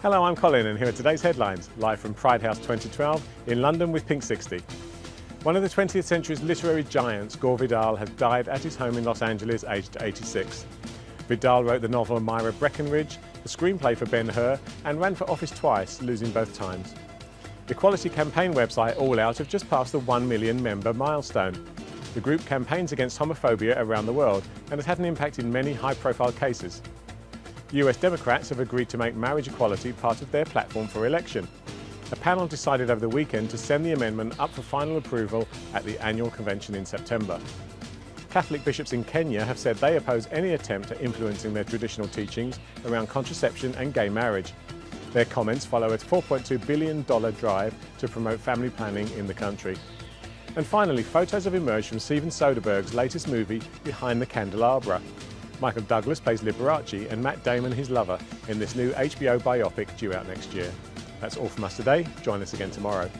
Hello, I'm Colin and here are today's headlines, live from Pride House 2012 in London with Pink 60. One of the 20th century's literary giants, Gore Vidal, has died at his home in Los Angeles aged 86. Vidal wrote the novel Myra Breckinridge, the screenplay for Ben-Hur and ran for office twice, losing both times. The Equality campaign website All Out have just passed the 1 million member milestone. The group campaigns against homophobia around the world and has had an impact in many high-profile cases. US Democrats have agreed to make marriage equality part of their platform for election. A panel decided over the weekend to send the amendment up for final approval at the annual convention in September. Catholic bishops in Kenya have said they oppose any attempt at influencing their traditional teachings around contraception and gay marriage. Their comments follow a $4.2 billion drive to promote family planning in the country. And finally, photos have emerged from Steven Soderbergh's latest movie, Behind the Candelabra. Michael Douglas plays Liberace and Matt Damon his lover in this new HBO biopic due out next year. That's all from us today. Join us again tomorrow.